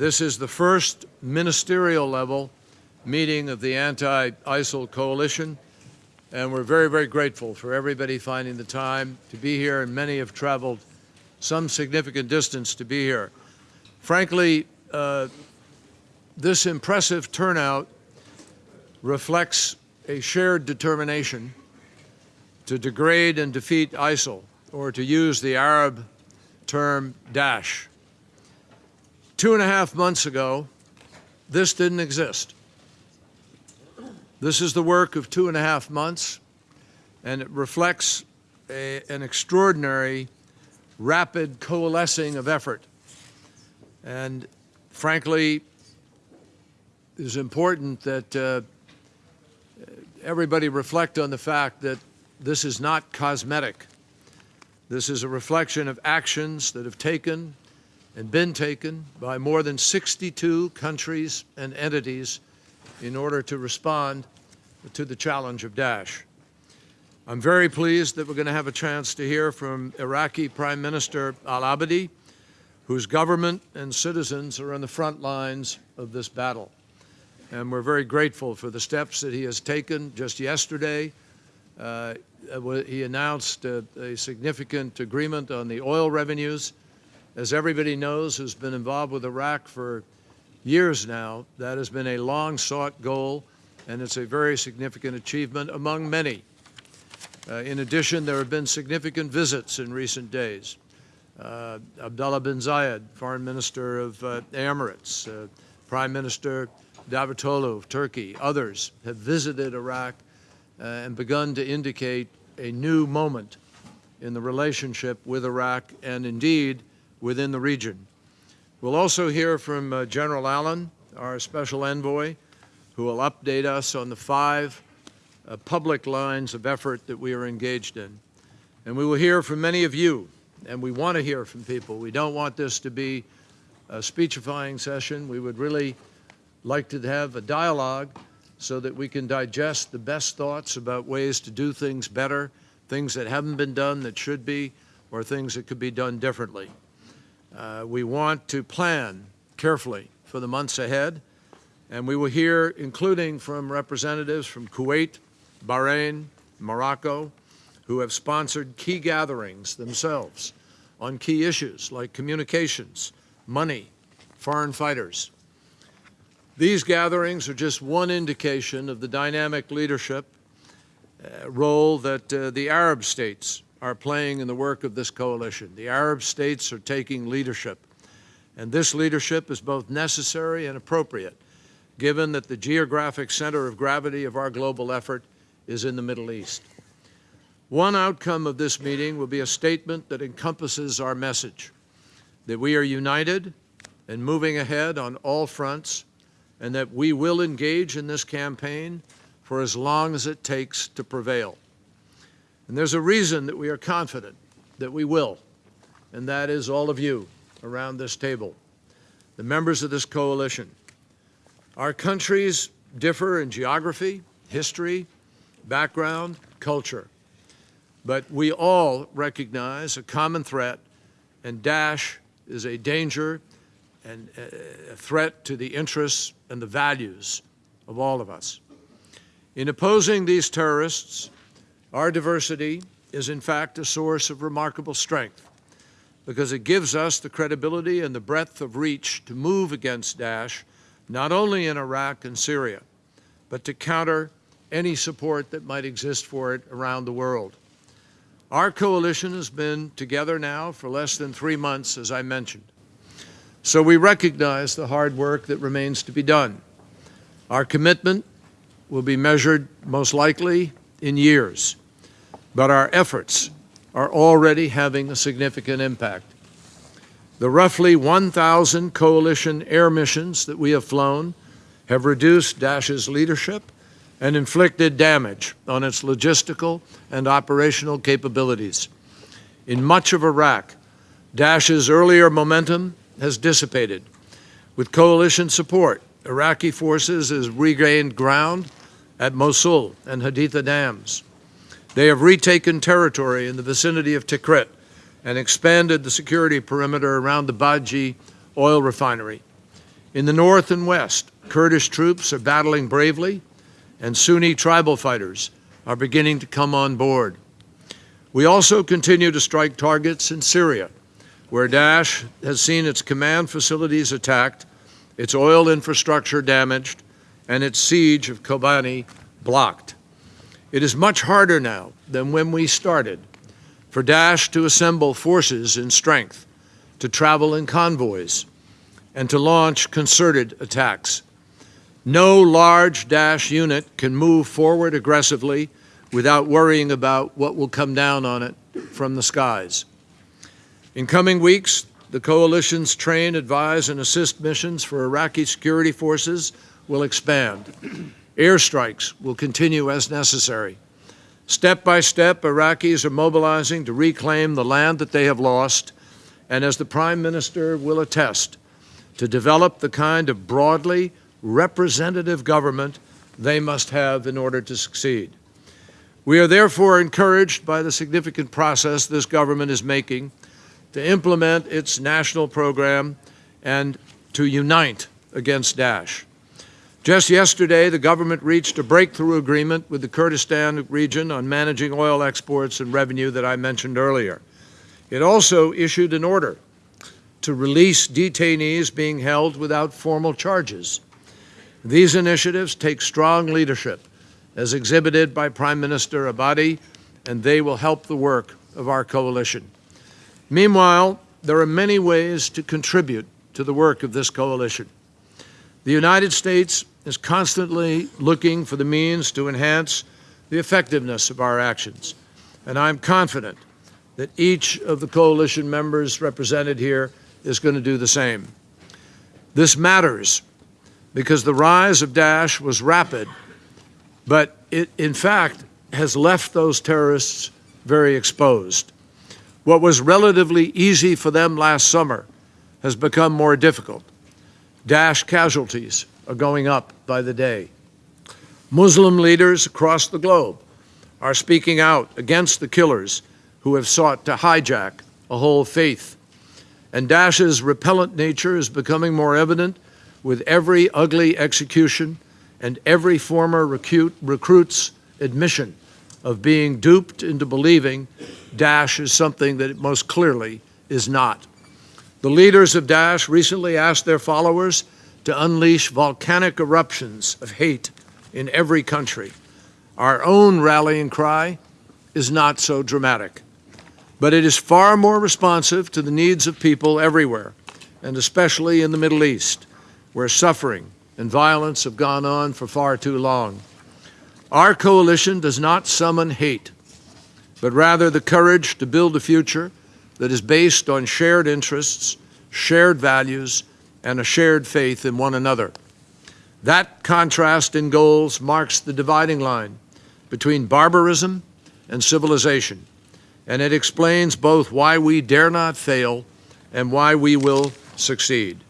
This is the first ministerial level meeting of the anti-ISIL coalition, and we're very, very grateful for everybody finding the time to be here, and many have traveled some significant distance to be here. Frankly, uh, this impressive turnout reflects a shared determination to degrade and defeat ISIL, or to use the Arab term Daesh. Two and a half months ago, this didn't exist. This is the work of two and a half months, and it reflects a, an extraordinary, rapid coalescing of effort. And frankly, it is important that uh, everybody reflect on the fact that this is not cosmetic. This is a reflection of actions that have taken and been taken by more than 62 countries and entities in order to respond to the challenge of Daesh. I'm very pleased that we're going to have a chance to hear from Iraqi Prime Minister al-Abadi, whose government and citizens are on the front lines of this battle. And we're very grateful for the steps that he has taken. Just yesterday, uh, he announced a, a significant agreement on the oil revenues. As everybody knows who's been involved with Iraq for years now, that has been a long-sought goal, and it's a very significant achievement among many. Uh, in addition, there have been significant visits in recent days. Uh, Abdullah bin Zayed, Foreign Minister of uh, Emirates, uh, Prime Minister Davutoglu of Turkey, others have visited Iraq uh, and begun to indicate a new moment in the relationship with Iraq and indeed within the region. We'll also hear from uh, General Allen, our special envoy, who will update us on the five uh, public lines of effort that we are engaged in. And we will hear from many of you, and we want to hear from people. We don't want this to be a speechifying session. We would really like to have a dialogue so that we can digest the best thoughts about ways to do things better, things that haven't been done that should be, or things that could be done differently. Uh, we want to plan carefully for the months ahead, and we will hear, including from representatives from Kuwait, Bahrain, Morocco, who have sponsored key gatherings themselves on key issues like communications, money, foreign fighters. These gatherings are just one indication of the dynamic leadership uh, role that uh, the Arab states are playing in the work of this coalition. The Arab states are taking leadership, and this leadership is both necessary and appropriate, given that the geographic center of gravity of our global effort is in the Middle East. One outcome of this meeting will be a statement that encompasses our message, that we are united and moving ahead on all fronts, and that we will engage in this campaign for as long as it takes to prevail. And there's a reason that we are confident that we will, and that is all of you around this table, the members of this coalition. Our countries differ in geography, history, background, culture, but we all recognize a common threat, and Daesh is a danger and a threat to the interests and the values of all of us. In opposing these terrorists, our diversity is in fact a source of remarkable strength because it gives us the credibility and the breadth of reach to move against Daesh, not only in Iraq and Syria, but to counter any support that might exist for it around the world. Our coalition has been together now for less than three months, as I mentioned. So we recognize the hard work that remains to be done. Our commitment will be measured most likely in years but our efforts are already having a significant impact. The roughly 1,000 coalition air missions that we have flown have reduced Daesh's leadership and inflicted damage on its logistical and operational capabilities. In much of Iraq, Daesh's earlier momentum has dissipated. With coalition support, Iraqi forces have regained ground at Mosul and Haditha dams. They have retaken territory in the vicinity of Tikrit and expanded the security perimeter around the Baiji oil refinery. In the north and west, Kurdish troops are battling bravely, and Sunni tribal fighters are beginning to come on board. We also continue to strike targets in Syria, where Daesh has seen its command facilities attacked, its oil infrastructure damaged, and its siege of Kobani blocked. It is much harder now than when we started for Daesh to assemble forces in strength, to travel in convoys, and to launch concerted attacks. No large Daesh unit can move forward aggressively without worrying about what will come down on it from the skies. In coming weeks, the coalition's train, advise, and assist missions for Iraqi security forces will expand. Airstrikes will continue as necessary. Step by step, Iraqis are mobilizing to reclaim the land that they have lost, and as the Prime Minister will attest, to develop the kind of broadly representative government they must have in order to succeed. We are therefore encouraged by the significant process this government is making to implement its national program and to unite against Daesh. Just yesterday, the government reached a breakthrough agreement with the Kurdistan region on managing oil exports and revenue that I mentioned earlier. It also issued an order to release detainees being held without formal charges. These initiatives take strong leadership, as exhibited by Prime Minister Abadi, and they will help the work of our coalition. Meanwhile, there are many ways to contribute to the work of this coalition. The United States is constantly looking for the means to enhance the effectiveness of our actions, and I'm confident that each of the coalition members represented here is going to do the same. This matters because the rise of Daesh was rapid, but it, in fact, has left those terrorists very exposed. What was relatively easy for them last summer has become more difficult. Daesh casualties are going up by the day. Muslim leaders across the globe are speaking out against the killers who have sought to hijack a whole faith. And Daesh's repellent nature is becoming more evident with every ugly execution and every former recruit, recruit's admission of being duped into believing Daesh is something that it most clearly is not. The leaders of Daesh recently asked their followers to unleash volcanic eruptions of hate in every country. Our own rallying cry is not so dramatic, but it is far more responsive to the needs of people everywhere, and especially in the Middle East, where suffering and violence have gone on for far too long. Our coalition does not summon hate, but rather the courage to build a future that is based on shared interests, shared values, and a shared faith in one another. That contrast in goals marks the dividing line between barbarism and civilization, and it explains both why we dare not fail and why we will succeed.